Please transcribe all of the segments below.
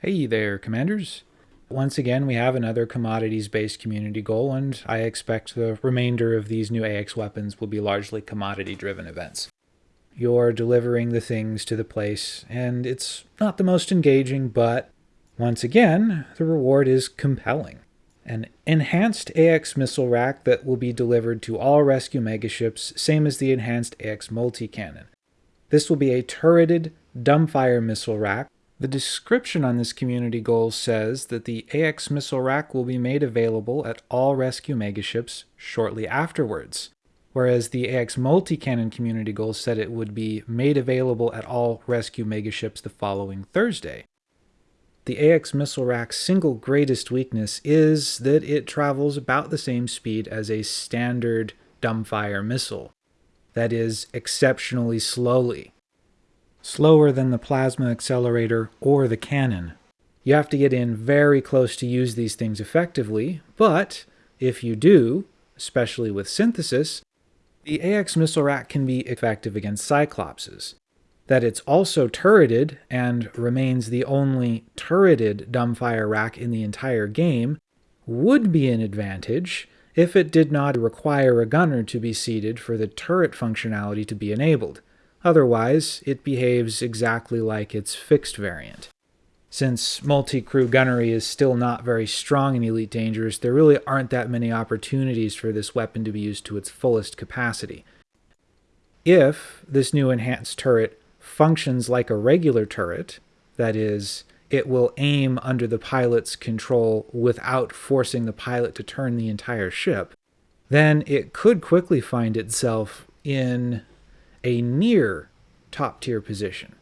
Hey there, Commanders. Once again, we have another commodities-based community goal, and I expect the remainder of these new AX weapons will be largely commodity-driven events. You're delivering the things to the place, and it's not the most engaging, but once again, the reward is compelling. An enhanced AX missile rack that will be delivered to all rescue megaships, same as the enhanced AX multi-cannon. This will be a turreted dumbfire missile rack the description on this community goal says that the AX missile rack will be made available at all rescue megaships shortly afterwards, whereas the AX multi-cannon community goal said it would be made available at all rescue megaships the following Thursday. The AX missile rack's single greatest weakness is that it travels about the same speed as a standard dumbfire missile. That is, exceptionally slowly slower than the plasma accelerator or the cannon. You have to get in very close to use these things effectively, but if you do, especially with synthesis, the AX missile rack can be effective against Cyclopses. That it's also turreted and remains the only turreted dumbfire rack in the entire game would be an advantage if it did not require a gunner to be seated for the turret functionality to be enabled. Otherwise, it behaves exactly like its fixed variant. Since multi-crew gunnery is still not very strong in Elite Dangerous, there really aren't that many opportunities for this weapon to be used to its fullest capacity. If this new enhanced turret functions like a regular turret, that is, it will aim under the pilot's control without forcing the pilot to turn the entire ship, then it could quickly find itself in a near top tier position.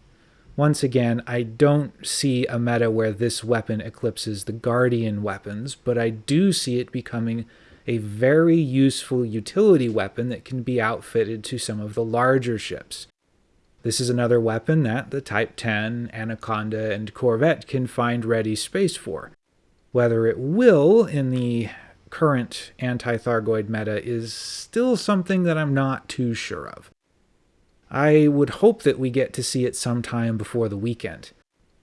Once again, I don't see a meta where this weapon eclipses the Guardian weapons, but I do see it becoming a very useful utility weapon that can be outfitted to some of the larger ships. This is another weapon that the Type 10, Anaconda, and Corvette can find ready space for. Whether it will in the current anti-Thargoid meta is still something that I'm not too sure of. I would hope that we get to see it sometime before the weekend.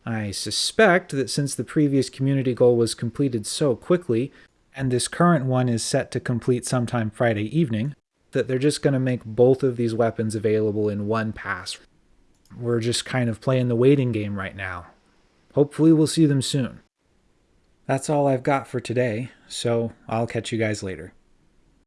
I suspect that since the previous community goal was completed so quickly, and this current one is set to complete sometime Friday evening, that they're just going to make both of these weapons available in one pass. We're just kind of playing the waiting game right now. Hopefully we'll see them soon. That's all I've got for today, so I'll catch you guys later.